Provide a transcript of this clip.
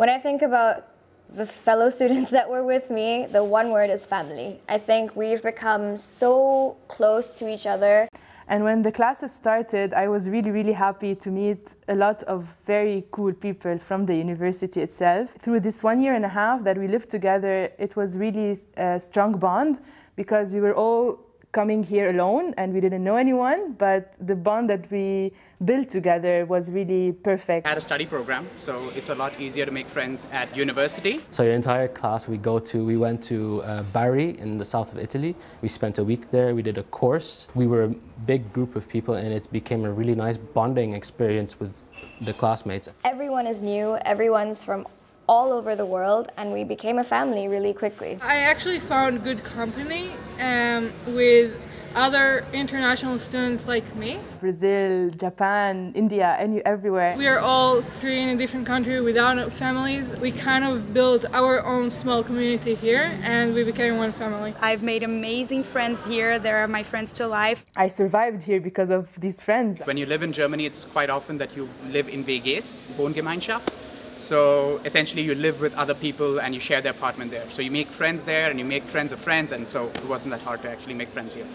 When I think about the fellow students that were with me, the one word is family. I think we've become so close to each other. And when the classes started, I was really, really happy to meet a lot of very cool people from the university itself. Through this one year and a half that we lived together, it was really a strong bond because we were all coming here alone and we didn't know anyone, but the bond that we built together was really perfect. I had a study program, so it's a lot easier to make friends at university. So your entire class we go to, we went to uh, Bari in the south of Italy. We spent a week there, we did a course. We were a big group of people and it became a really nice bonding experience with the classmates. Everyone is new, everyone's from all over the world and we became a family really quickly. I actually found good company um, with other international students like me. Brazil, Japan, India, and everywhere. We are all three in a different country without families. We kind of built our own small community here and we became one family. I've made amazing friends here. They are my friends to life. I survived here because of these friends. When you live in Germany, it's quite often that you live in WGs, Wohngemeinschaft. So essentially you live with other people and you share the apartment there. So you make friends there and you make friends of friends and so it wasn't that hard to actually make friends here.